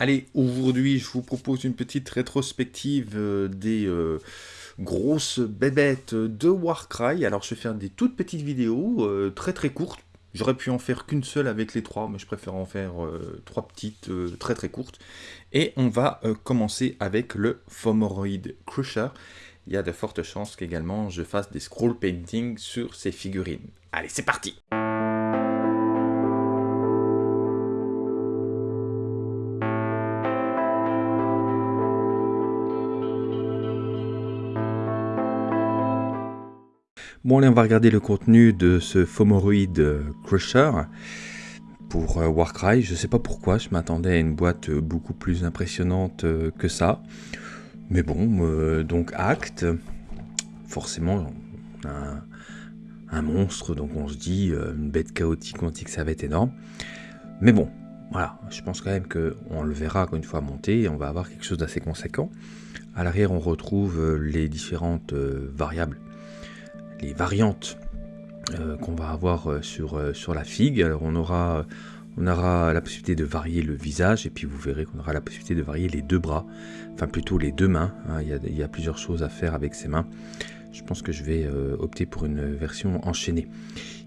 Allez, aujourd'hui, je vous propose une petite rétrospective euh, des euh, grosses bébêtes de Warcry. Alors, je vais faire des toutes petites vidéos, euh, très très courtes. J'aurais pu en faire qu'une seule avec les trois, mais je préfère en faire trois petites, très très courtes. Et on va commencer avec le Fomoroid Crusher. Il y a de fortes chances qu'également je fasse des scroll painting sur ces figurines. Allez, c'est parti Bon allez, on va regarder le contenu de ce Fomoroid Crusher pour euh, Warcry. Je sais pas pourquoi, je m'attendais à une boîte beaucoup plus impressionnante euh, que ça. Mais bon, euh, donc Acte, forcément, un, un, monstre, donc on se dit, une bête chaotique, on dit que ça va être énorme. Mais bon, voilà, je pense quand même qu'on le verra une fois monté, et on va avoir quelque chose d'assez conséquent. À l'arrière, on retrouve les différentes variables les variantes euh, qu'on va avoir euh, sur, euh, sur la figue. Alors on aura, on aura la possibilité de varier le visage et puis vous verrez qu'on aura la possibilité de varier les deux bras, enfin plutôt les deux mains. Hein. Il, y a, plusieurs choses à faire avec ces mains. Je pense que je vais opter pour une version enchaînée.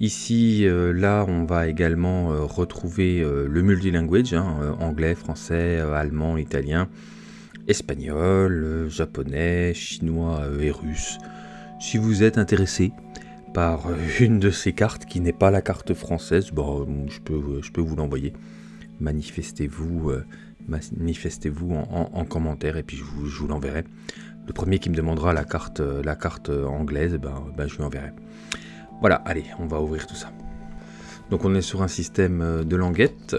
Ici, là, on va également retrouver le multilanguage, hein, anglais, français, allemand, italien, espagnol, japonais, chinois et russe. Si vous êtes intéressé par euh, une de ces cartes qui n'est pas la carte française, bon, je, peux, je peux vous l'envoyer. Manifestez-vous euh, manifestez-vous en, commentaire et puis je vous, l'enverrai. Le premier qui me demandera la carte, euh, la carte anglaise, ben, ben, je lui enverrai. Voilà, allez, on va ouvrir tout ça. Donc on est sur un système de languette.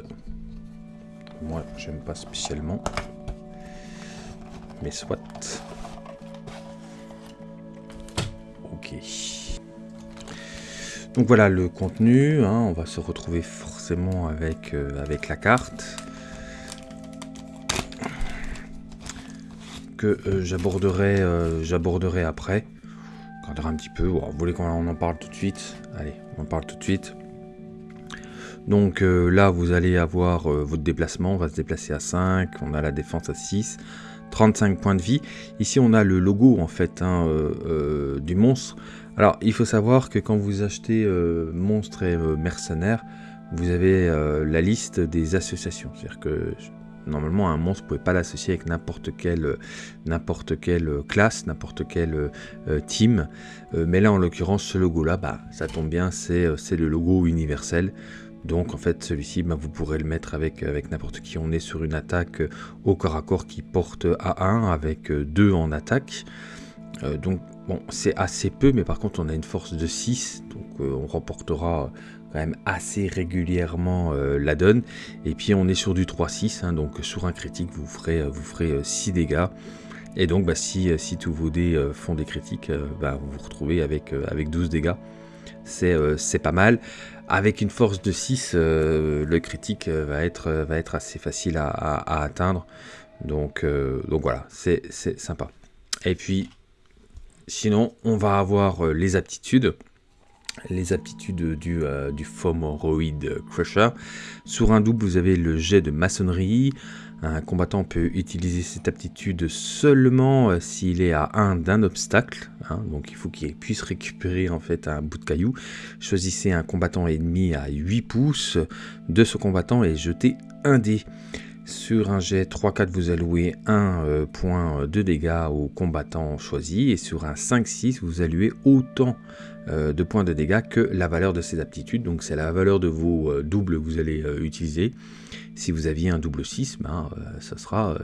Moi, j'aime pas spécialement. Mais soit. Donc voilà le contenu, hein. on va se retrouver forcément avec, euh, la carte. Que euh, j'aborderai euh, j'aborderai après. On regardera un petit peu, vous voulez qu'on en parle tout de suite? Allez, on en parle tout de suite. Donc là, vous allez avoir votre déplacement, on va se déplacer à 5, on a la défense à 6, 35 points de vie. Ici, on a le logo en fait hein, du monstre alors, il faut savoir que quand vous achetez euh, Monstres et euh, Mercenaires, vous avez euh, la liste des associations. C'est-à-dire que normalement, un monstre, ne pouvez pas l'associer avec n'importe quelle, classe, n'importe quelle team. mais là, en l'occurrence, ce logo-là, bah, ça tombe bien, c'est, le logo universel. Donc en fait celui-ci, bah, vous pourrez le mettre avec, avec n'importe qui. On est sur une attaque au corps à corps qui porte à 1 avec 2 en attaque. donc Bon, c'est assez peu, mais par contre, on a une force de 6, donc euh, on remportera quand même assez régulièrement euh, la donne. Et puis, on est sur du 3-6, hein, donc sur un critique, vous ferez, vous ferez 6 euh, dégâts. Et donc, bah, si, si, tous vos dés font des critiques, bah, vous vous retrouvez avec, avec 12 dégâts. C'est pas mal. Avec une force de 6, le critique va être, va être assez facile à, atteindre. Donc, donc voilà, c'est sympa. Et puis, Sinon, on va avoir euh, les aptitudes les aptitudes du, euh, du Crusher. Sur un double, vous avez le jet de maçonnerie. Un combattant peut utiliser cette aptitude seulement euh, s'il est à 1 d'un obstacle. Hein. donc il faut qu'il puisse récupérer en fait un bout de caillou. Choisissez un combattant ennemi à 8 pouces de ce combattant et jetez un dé. Sur un jet 3-4, vous allouez 1 euh, point de dégâts au combattant choisi. Et sur un 5-6, vous allouez autant de points de dégâts que la valeur de ses aptitudes. Donc c'est la valeur de vos euh, doubles que vous allez utiliser. Si vous aviez un double 6, ben, ça sera,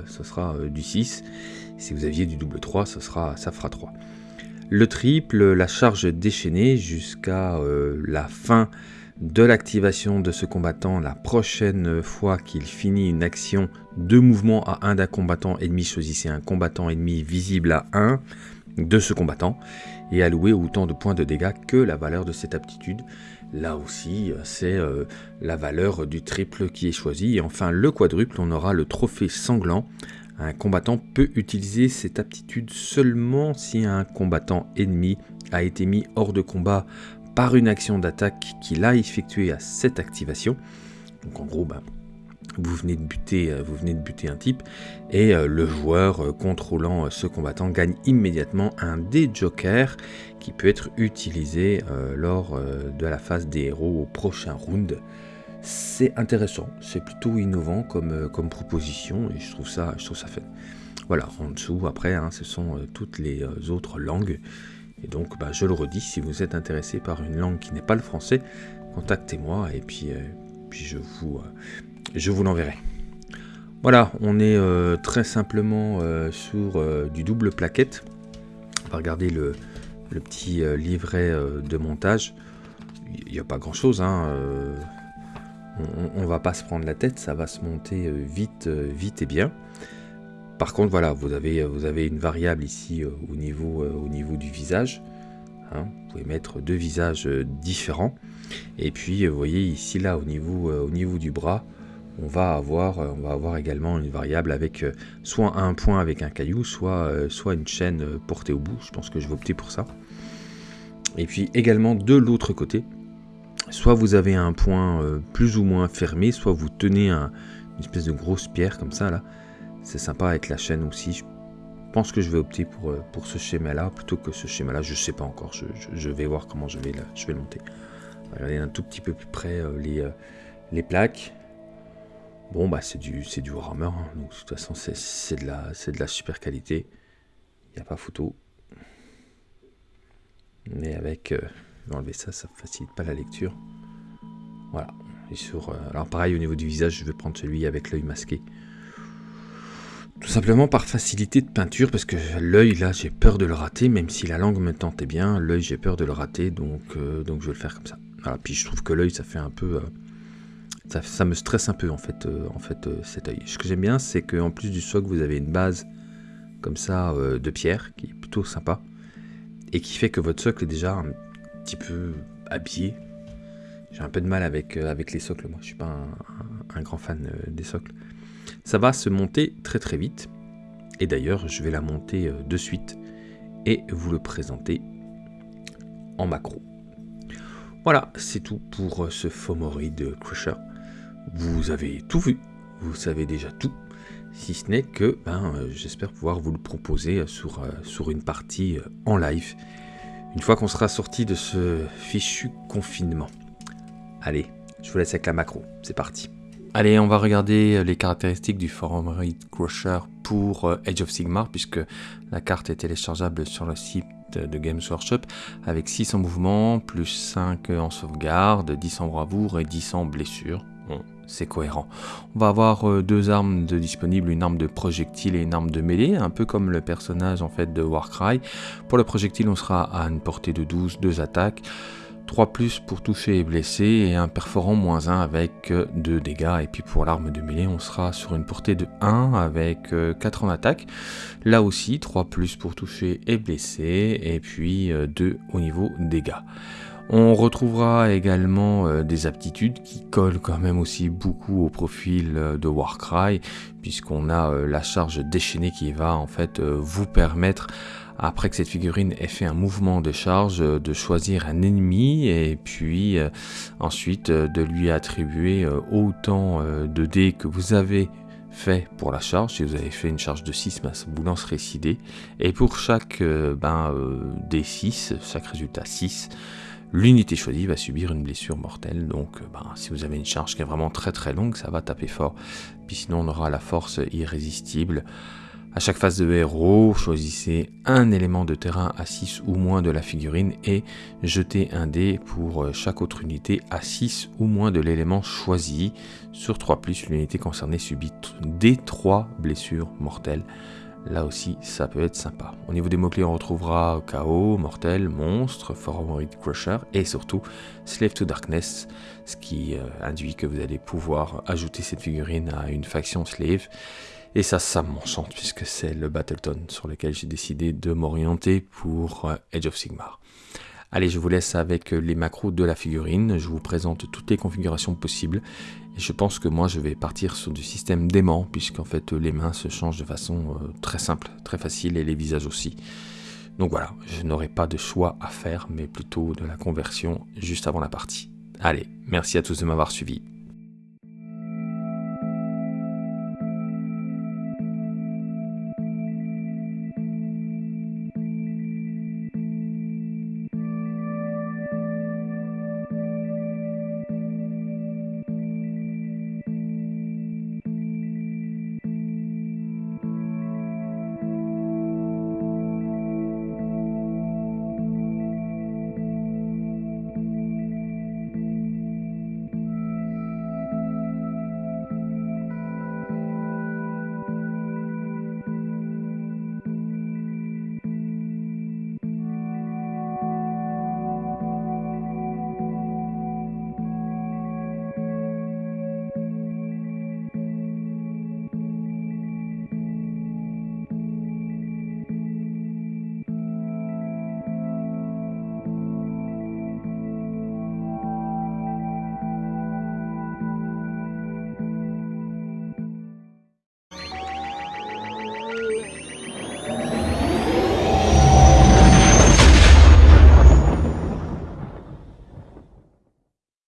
du 6. Si vous aviez du double 3, ça, sera, ça fera 3. Le triple, la charge déchaînée jusqu'à la fin de l'activation de ce combattant la prochaine fois qu'il finit une action de mouvement à 1 d'un combattant ennemi, choisissez un combattant ennemi visible à 1 de ce combattant et allouez autant de points de dégâts que la valeur de cette aptitude. Là aussi, c'est euh, la valeur du triple qui est choisi. Et enfin, le quadruple, on aura le trophée sanglant. Un combattant peut utiliser cette aptitude seulement si un combattant ennemi a été mis hors de combat par une action d'attaque qu'il a effectuée à cette activation. Donc en gros, ben, vous venez de buter, vous venez de buter un type, et le joueur contrôlant ce combattant gagne immédiatement un des jokers qui peut être utilisé lors de la phase des héros au prochain round. C'est intéressant, c'est plutôt innovant comme, comme proposition, et je trouve ça, je trouve ça fun. Voilà, en dessous, après, hein, ce sont toutes les autres langues. Et donc, bah, je le redis, si vous êtes intéressé par une langue qui n'est pas le français, contactez-moi et puis, puis je vous, je vous l'enverrai. Voilà, on est euh, très simplement euh, sur euh, du double plaquette. On va regarder le, petit livret de montage. Il n'y a pas grand chose, hein, on, ne va pas se prendre la tête, ça va se monter vite, vite et bien. Par contre, voilà, vous avez, vous avez une variable ici au, niveau, au niveau du visage. Hein. vous pouvez mettre deux visages différents. Et puis, vous voyez ici, là, au niveau, au niveau du bras, on va avoir, euh, on va avoir également une variable avec euh, soit un point avec un caillou, soit, euh, une chaîne portée au bout. Je pense que je vais opter pour ça. Et puis également de l'autre côté, soit vous avez un point plus ou moins fermé, soit vous tenez une espèce de grosse pierre comme ça là. C'est sympa avec la chaîne aussi. Je pense que je vais opter pour, ce schéma là plutôt que ce schéma là. Je sais pas encore. Je, vais voir comment je vais, monter. Regardez un tout petit peu plus près les, les plaques. Bon, bah c'est du, c'est du Warhammer, hein. donc de toute façon c'est, de, la, de la super qualité. Il n'y a pas photo. Mais avec... Euh, enlever ça, ça facilite pas la lecture. Voilà. Sur, euh, alors pareil, au niveau du visage, je vais prendre celui avec l'œil masqué. Tout simplement par facilité de peinture, parce que l'œil, là, j'ai peur de le rater, même si la langue me tentait bien, l'œil, j'ai peur de le rater, donc, euh, donc je vais le faire comme ça. Voilà, puis je trouve que l'œil, ça fait un peu... Ça, me stresse un peu en fait, euh, en fait euh, cet œil. Ce que j'aime bien, c'est qu'en plus du socle, vous avez une base comme ça euh, de pierre qui est plutôt sympa et qui fait que votre socle est déjà un petit peu habillé. J'ai un peu de mal avec, avec les socles, moi je suis pas un, grand fan des socles. Ça va se monter très très vite et d'ailleurs je vais la monter de suite et vous le présenter en macro. Voilà, c'est tout pour ce Fomori de Crusher vous avez tout vu, vous savez déjà tout, si ce n'est que ben, euh, j'espère pouvoir vous le proposer sur, euh, sur une partie euh, en live, une fois qu'on sera sorti de ce fichu confinement. Allez, je vous laisse avec la macro, c'est parti. Allez, on va regarder les caractéristiques du Forum Raid Crusher pour Age of Sigmar, puisque la carte est téléchargeable sur le site de Games Workshop, avec 600 mouvements, plus 5 en sauvegarde, 10 en bravoure et 10 en blessure c'est cohérent. On va avoir euh, deux armes disponibles, une arme de projectile et une arme de mêlée, un peu comme le personnage en fait de Warcry. Pour le projectile, on sera à une portée de 12, deux attaques. 3 plus pour toucher et blesser et un perforant moins 1 avec 2 euh, dégâts. Et puis pour l'arme de mêlée on sera sur une portée de 1 avec 4 euh, en attaque. Là aussi 3 plus pour toucher et blesser et puis 2 au niveau dégâts. On retrouvera également euh, des aptitudes qui collent quand même aussi beaucoup au profil euh, de Warcry, puisqu'on a euh, la charge déchaînée qui va en fait vous permettre après que cette figurine ait fait un mouvement de charge, de choisir un ennemi et puis ensuite de lui attribuer autant de dés que vous avez fait pour la charge. Si vous avez fait une charge de 6, ben, vous lancerait 6 dés. Et pour chaque ben, D6, chaque résultat 6, l'unité choisie va subir une blessure mortelle. Donc euh, ben, si vous avez une charge qui est vraiment très très longue, ça va taper fort. Puis sinon on aura la force irrésistible. À chaque phase de héros, choisissez un élément de terrain à 6 ou moins de la figurine et jetez un dé pour euh, chaque autre unité à 6 ou moins de l'élément choisi. Sur 3 l'unité concernée subit des 3 blessures mortelles. Là aussi, ça peut être sympa. Au niveau des mots-clés, on retrouvera Chaos, Mortel, Monstre, Forward Crusher et surtout Slave to Darkness, ce qui euh, induit que vous allez pouvoir ajouter cette figurine à une faction Slave. Et ça, ça m'enchante puisque c'est le Battleton sur lequel j'ai décidé de m'orienter pour euh, Age of Sigmar. Allez, je vous laisse avec les macros de la figurine. Je vous présente toutes les configurations possibles. Et je pense que moi, je vais partir sur du système d'aimant, puisqu'en fait, les mains se changent de façon euh, très simple, très facile, et les visages aussi. Donc voilà, je n'aurai pas de choix à faire, mais plutôt de la conversion juste avant la partie. Allez, merci à tous de m'avoir suivi.